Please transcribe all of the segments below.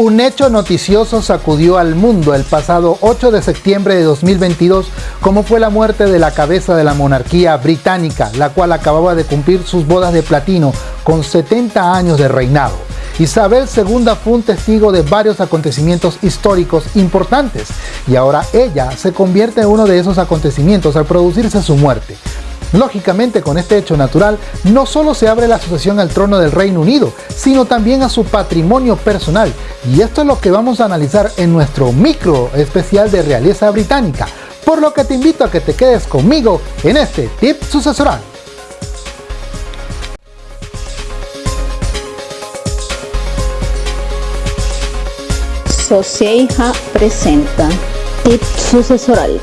Un hecho noticioso sacudió al mundo el pasado 8 de septiembre de 2022, como fue la muerte de la cabeza de la monarquía británica, la cual acababa de cumplir sus bodas de platino con 70 años de reinado. Isabel II fue un testigo de varios acontecimientos históricos importantes y ahora ella se convierte en uno de esos acontecimientos al producirse su muerte. Lógicamente, con este hecho natural, no solo se abre la sucesión al trono del Reino Unido, sino también a su patrimonio personal. Y esto es lo que vamos a analizar en nuestro micro especial de realeza británica, por lo que te invito a que te quedes conmigo en este tip sucesoral. Socieja presenta Tip Sucesoral.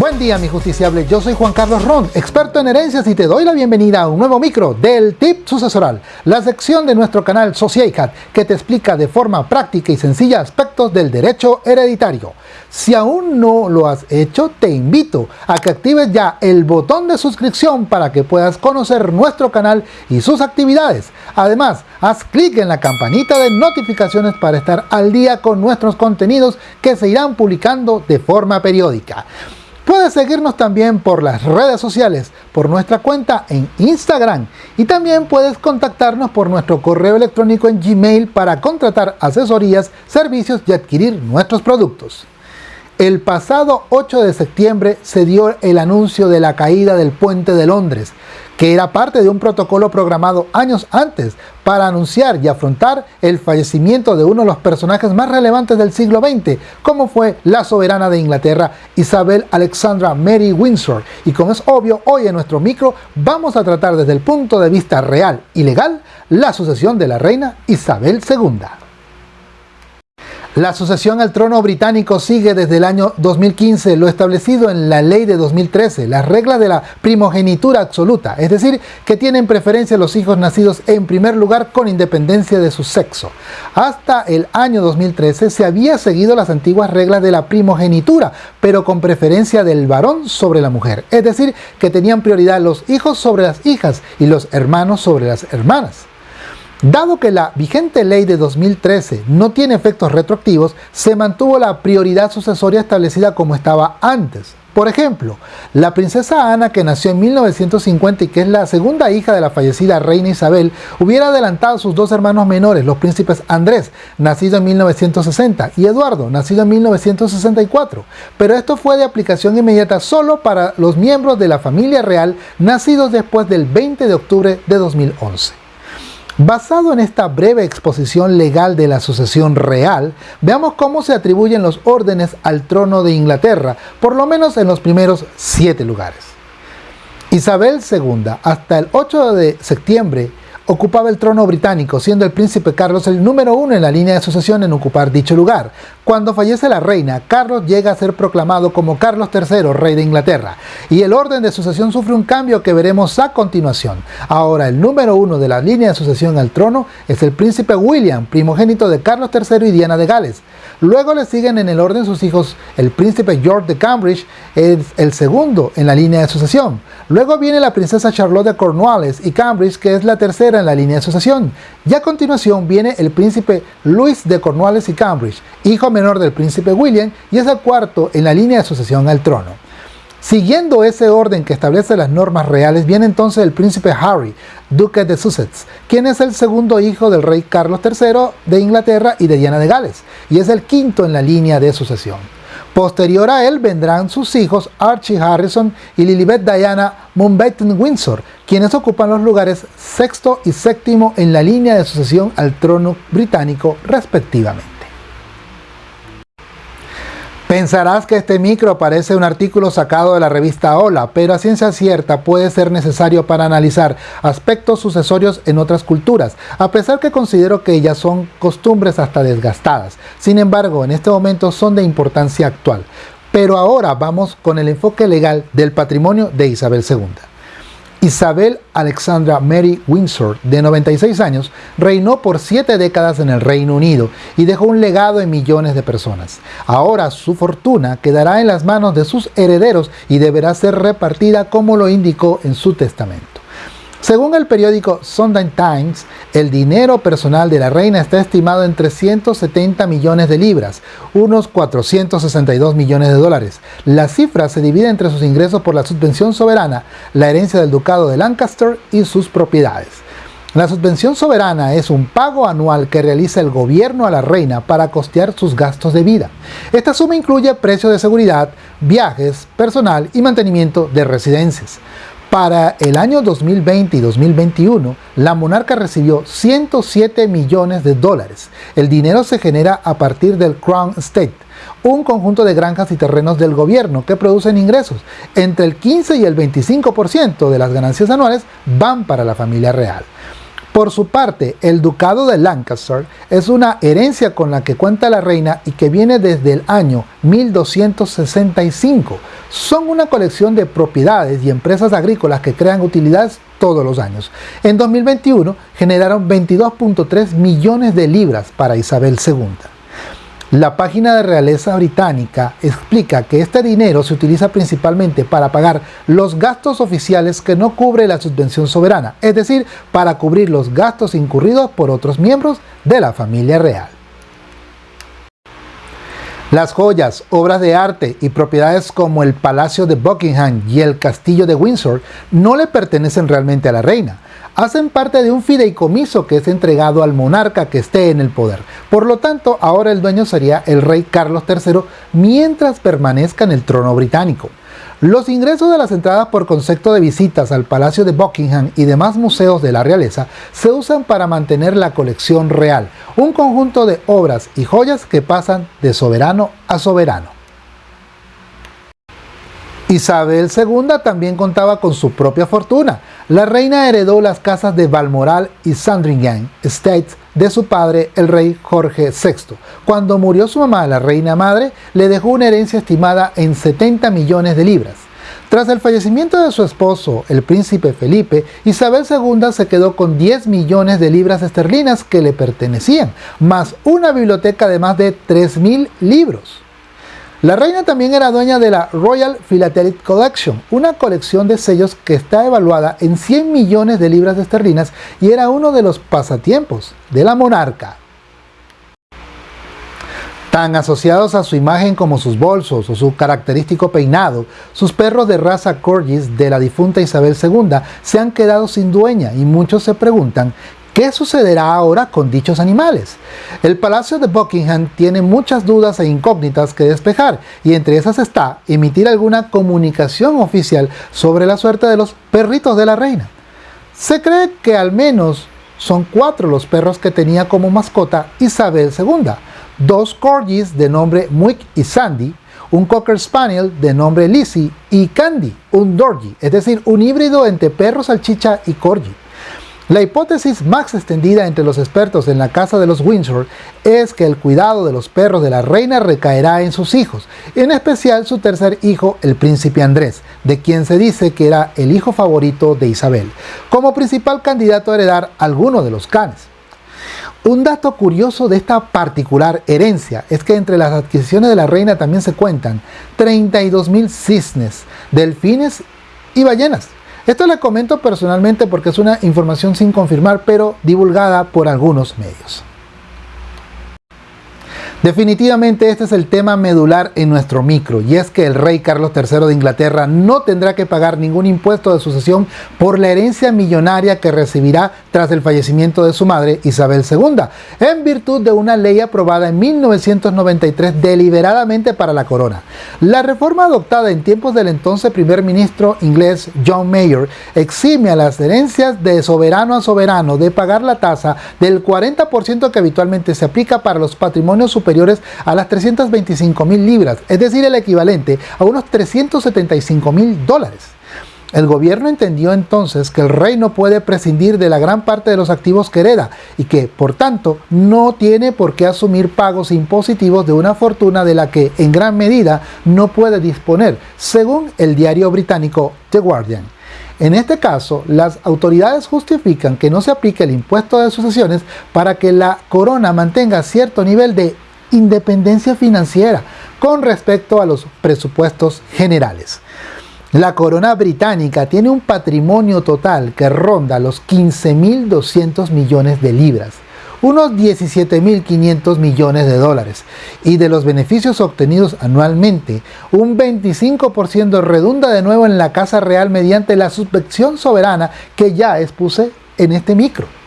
Buen día mi justiciable, yo soy Juan Carlos Ron, experto en herencias y te doy la bienvenida a un nuevo micro del Tip Sucesoral, la sección de nuestro canal Sociecat que te explica de forma práctica y sencilla aspectos del derecho hereditario. Si aún no lo has hecho, te invito a que actives ya el botón de suscripción para que puedas conocer nuestro canal y sus actividades. Además, haz clic en la campanita de notificaciones para estar al día con nuestros contenidos que se irán publicando de forma periódica. Puedes seguirnos también por las redes sociales, por nuestra cuenta en Instagram y también puedes contactarnos por nuestro correo electrónico en Gmail para contratar asesorías, servicios y adquirir nuestros productos. El pasado 8 de septiembre se dio el anuncio de la caída del puente de Londres, que era parte de un protocolo programado años antes para anunciar y afrontar el fallecimiento de uno de los personajes más relevantes del siglo XX, como fue la soberana de Inglaterra, Isabel Alexandra Mary Windsor. Y como es obvio, hoy en nuestro micro vamos a tratar desde el punto de vista real y legal la sucesión de la reina Isabel II. La sucesión al trono británico sigue desde el año 2015 lo establecido en la ley de 2013, las reglas de la primogenitura absoluta, es decir, que tienen preferencia los hijos nacidos en primer lugar con independencia de su sexo. Hasta el año 2013 se había seguido las antiguas reglas de la primogenitura, pero con preferencia del varón sobre la mujer, es decir, que tenían prioridad los hijos sobre las hijas y los hermanos sobre las hermanas. Dado que la vigente ley de 2013 no tiene efectos retroactivos, se mantuvo la prioridad sucesoria establecida como estaba antes. Por ejemplo, la princesa Ana, que nació en 1950 y que es la segunda hija de la fallecida reina Isabel, hubiera adelantado a sus dos hermanos menores, los príncipes Andrés, nacido en 1960, y Eduardo, nacido en 1964. Pero esto fue de aplicación inmediata solo para los miembros de la familia real nacidos después del 20 de octubre de 2011. Basado en esta breve exposición legal de la sucesión real, veamos cómo se atribuyen los órdenes al trono de Inglaterra, por lo menos en los primeros siete lugares. Isabel II, hasta el 8 de septiembre ocupaba el trono británico, siendo el príncipe Carlos el número uno en la línea de sucesión en ocupar dicho lugar. Cuando fallece la reina, Carlos llega a ser proclamado como Carlos III, rey de Inglaterra, y el orden de sucesión sufre un cambio que veremos a continuación. Ahora, el número uno de la línea de sucesión al trono es el príncipe William, primogénito de Carlos III y Diana de Gales. Luego le siguen en el orden sus hijos, el príncipe George de Cambridge es el segundo en la línea de sucesión. Luego viene la princesa Charlotte de Cornwallis y Cambridge, que es la tercera en la línea de sucesión. Y a continuación viene el príncipe Louis de Cornwallis y Cambridge, hijo menor del príncipe William, y es el cuarto en la línea de sucesión al trono. Siguiendo ese orden que establece las normas reales, viene entonces el príncipe Harry, duque de Sussex, quien es el segundo hijo del rey Carlos III de Inglaterra y de Diana de Gales, y es el quinto en la línea de sucesión. Posterior a él vendrán sus hijos Archie Harrison y Lilibet Diana Mountbatten Windsor, quienes ocupan los lugares sexto y séptimo en la línea de sucesión al trono británico respectivamente. Pensarás que este micro parece un artículo sacado de la revista Hola, pero a ciencia cierta puede ser necesario para analizar aspectos sucesorios en otras culturas, a pesar que considero que ellas son costumbres hasta desgastadas. Sin embargo, en este momento son de importancia actual. Pero ahora vamos con el enfoque legal del patrimonio de Isabel II. Isabel Alexandra Mary Windsor, de 96 años, reinó por siete décadas en el Reino Unido y dejó un legado en millones de personas. Ahora su fortuna quedará en las manos de sus herederos y deberá ser repartida como lo indicó en su testamento. Según el periódico Sunday Times, el dinero personal de la reina está estimado en 370 millones de libras, unos 462 millones de dólares. La cifra se divide entre sus ingresos por la subvención soberana, la herencia del ducado de Lancaster y sus propiedades. La subvención soberana es un pago anual que realiza el gobierno a la reina para costear sus gastos de vida. Esta suma incluye precios de seguridad, viajes, personal y mantenimiento de residencias. Para el año 2020 y 2021, la monarca recibió 107 millones de dólares. El dinero se genera a partir del Crown Estate, un conjunto de granjas y terrenos del gobierno que producen ingresos. Entre el 15 y el 25% de las ganancias anuales van para la familia real. Por su parte, el ducado de Lancaster es una herencia con la que cuenta la reina y que viene desde el año 1265. Son una colección de propiedades y empresas agrícolas que crean utilidades todos los años. En 2021 generaron 22.3 millones de libras para Isabel II. La página de realeza británica explica que este dinero se utiliza principalmente para pagar los gastos oficiales que no cubre la subvención soberana, es decir, para cubrir los gastos incurridos por otros miembros de la familia real. Las joyas, obras de arte y propiedades como el Palacio de Buckingham y el Castillo de Windsor no le pertenecen realmente a la reina, hacen parte de un fideicomiso que es entregado al monarca que esté en el poder. Por lo tanto, ahora el dueño sería el rey Carlos III mientras permanezca en el trono británico. Los ingresos de las entradas por concepto de visitas al Palacio de Buckingham y demás museos de la realeza se usan para mantener la colección real, un conjunto de obras y joyas que pasan de soberano a soberano. Isabel II también contaba con su propia fortuna. La reina heredó las casas de Balmoral y Sandringham Estates de su padre, el rey Jorge VI. Cuando murió su mamá, la reina madre, le dejó una herencia estimada en 70 millones de libras. Tras el fallecimiento de su esposo, el príncipe Felipe, Isabel II se quedó con 10 millones de libras esterlinas que le pertenecían, más una biblioteca de más de 3.000 libros. La reina también era dueña de la Royal Philatelic Collection, una colección de sellos que está evaluada en 100 millones de libras esterlinas y era uno de los pasatiempos de la monarca. Tan asociados a su imagen como sus bolsos o su característico peinado, sus perros de raza Corgis de la difunta Isabel II se han quedado sin dueña y muchos se preguntan ¿Qué sucederá ahora con dichos animales? El Palacio de Buckingham tiene muchas dudas e incógnitas que despejar y entre esas está emitir alguna comunicación oficial sobre la suerte de los perritos de la reina. Se cree que al menos son cuatro los perros que tenía como mascota Isabel II, dos corgis de nombre Muick y Sandy, un Cocker Spaniel de nombre Lizzie y Candy, un Dorgi, es decir, un híbrido entre perro salchicha y corgi. La hipótesis más extendida entre los expertos en la casa de los Windsor es que el cuidado de los perros de la reina recaerá en sus hijos, en especial su tercer hijo, el príncipe Andrés, de quien se dice que era el hijo favorito de Isabel, como principal candidato a heredar alguno de los canes. Un dato curioso de esta particular herencia es que entre las adquisiciones de la reina también se cuentan 32.000 cisnes, delfines y ballenas. Esto le comento personalmente porque es una información sin confirmar, pero divulgada por algunos medios. Definitivamente este es el tema medular en nuestro micro y es que el rey Carlos III de Inglaterra no tendrá que pagar ningún impuesto de sucesión por la herencia millonaria que recibirá tras el fallecimiento de su madre Isabel II, en virtud de una ley aprobada en 1993 deliberadamente para la corona. La reforma adoptada en tiempos del entonces primer ministro inglés John Mayer exime a las herencias de soberano a soberano de pagar la tasa del 40% que habitualmente se aplica para los patrimonios superiores a las 325 mil libras, es decir, el equivalente a unos 375 mil dólares. El gobierno entendió entonces que el rey no puede prescindir de la gran parte de los activos que hereda y que, por tanto, no tiene por qué asumir pagos impositivos de una fortuna de la que, en gran medida, no puede disponer, según el diario británico The Guardian. En este caso, las autoridades justifican que no se aplique el impuesto de sucesiones para que la corona mantenga cierto nivel de independencia financiera con respecto a los presupuestos generales. La corona británica tiene un patrimonio total que ronda los 15.200 millones de libras, unos 17.500 millones de dólares, y de los beneficios obtenidos anualmente, un 25% redunda de nuevo en la Casa Real mediante la subvención soberana que ya expuse en este micro.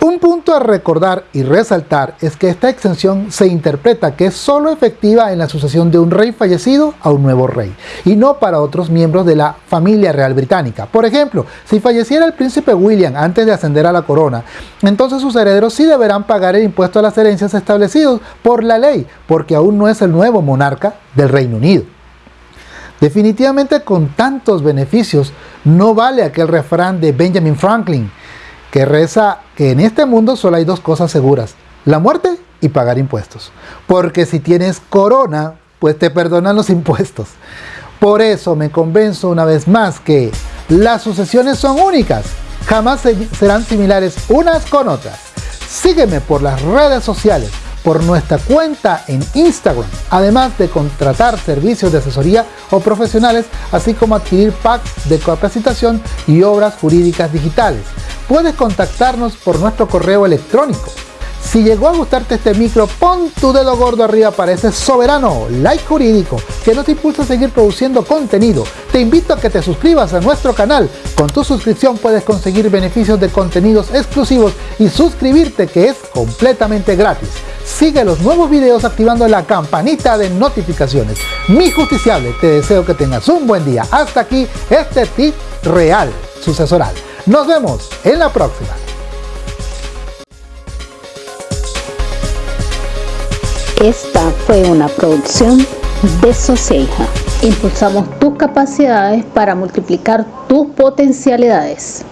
Un punto a recordar y resaltar es que esta exención se interpreta que es solo efectiva en la sucesión de un rey fallecido a un nuevo rey, y no para otros miembros de la familia real británica. Por ejemplo, si falleciera el príncipe William antes de ascender a la corona, entonces sus herederos sí deberán pagar el impuesto a las herencias establecidos por la ley, porque aún no es el nuevo monarca del Reino Unido. Definitivamente con tantos beneficios no vale aquel refrán de Benjamin Franklin, que reza que en este mundo solo hay dos cosas seguras, la muerte y pagar impuestos. Porque si tienes corona, pues te perdonan los impuestos. Por eso me convenzo una vez más que las sucesiones son únicas, jamás serán similares unas con otras. Sígueme por las redes sociales, por nuestra cuenta en Instagram, además de contratar servicios de asesoría o profesionales, así como adquirir packs de capacitación y obras jurídicas digitales puedes contactarnos por nuestro correo electrónico. Si llegó a gustarte este micro, pon tu dedo gordo arriba para ese soberano like jurídico que nos impulsa a seguir produciendo contenido. Te invito a que te suscribas a nuestro canal. Con tu suscripción puedes conseguir beneficios de contenidos exclusivos y suscribirte que es completamente gratis. Sigue los nuevos videos activando la campanita de notificaciones. Mi justiciable, te deseo que tengas un buen día. Hasta aquí este tip real sucesoral. Nos vemos en la próxima. Esta fue una producción de Soceja. Impulsamos tus capacidades para multiplicar tus potencialidades.